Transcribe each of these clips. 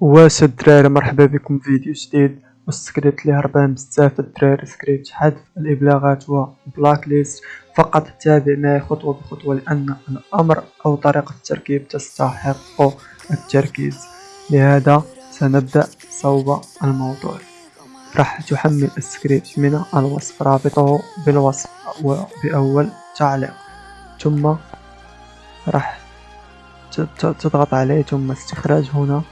واش الدراري مرحبا بكم في فيديو جديد. والسكريبت اللي هربان بزاف الدراري سكريبت حذف الإبلاغات و black list. فقط تابع معي خطوة بخطوة لأن الأمر أو طريقة التركيب تستحق التركيز. لهذا سنبدأ صوب الموضوع. راح تحمل السكريبت من الوصف رابطه بالوصف وبأول تعليق. ثم راح تضغط عليه ثم استخراج هنا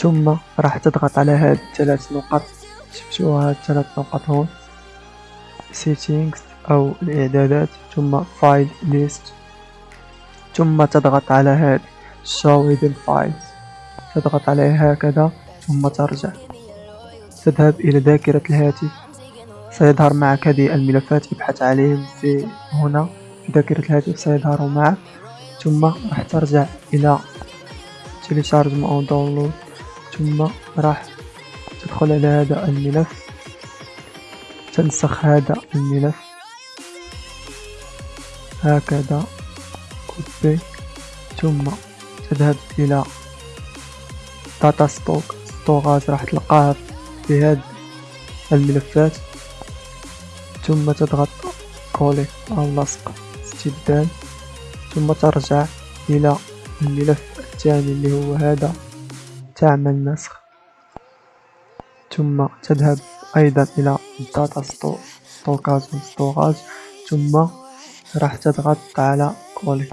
ثم راح تضغط على هاد الثلاث نقط. شفتوها هاد الثلاث نقط هون؟ settings أو الإعدادات. ثم file list. ثم تضغط على هاد show hidden files. تضغط عليه هكذا ثم ترجع. تذهب إلى ذاكرة الهاتف. سيظهر معك هذه الملفات ابحث عليهم في هنا. في ذاكرة الهاتف سيظهر معك. ثم راح ترجع إلى télécharge أو download ثم راح تدخل على هذا الملف. تنسخ هذا الملف. هكذا. copy ثم تذهب إلى data stock storage راح تلقاها في هذه الملفات. ثم تضغط coller أو لصق استبدال. ثم ترجع إلى الملف الثاني اللي هو هذا. تعمل نسخ. ثم تذهب أيضا إلى data storage storage ثم راح تضغط على coller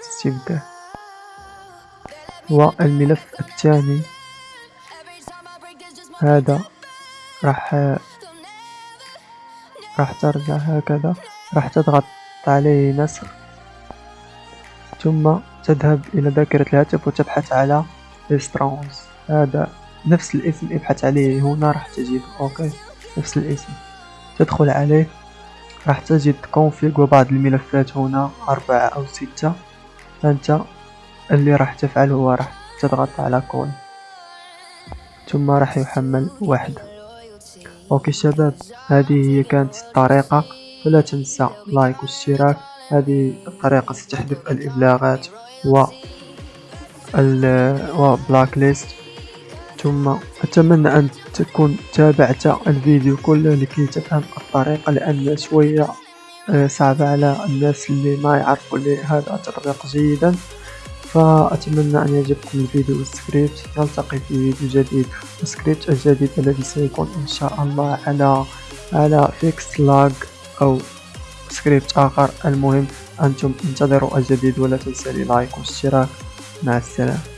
استبدال والملف الثاني. هذا راح راح ترجع هكذا. راح تضغط عليه نسخ. ثم تذهب إلى ذاكرة الهاتف وتبحث على سترونز هذا نفس الاسم ابحث عليه هنا راح تجد okay نفس الاسم. تدخل عليه راح تجد config وبعض الملفات هنا أربعة أو ستة. فأنت اللي راح تفعل هو راح تضغط على كون ثم راح يحمل واحدة. okay شباب هذه هي كانت الطريقة. فلا تنسى like واشتراك. هذه الطريقة ستحذف الإبلاغات. و وblack list ثم أتمنى أن تكون تابعت الفيديو كله لكي تفهم الطريقة لأن شوية آه، صعبة على الناس اللي ما يعرفوا هذا التطبيق جيدا. فأتمنى أن يعجبكم الفيديو والسكريبت نلتقي في فيديو جديد. والسكريبت الجديد الذي سيكون إن شاء الله على على fix lag أو سكريبت آخر المهم. أنتم انتظروا الجديد ولا تنسى like واشتراك مع السلامة.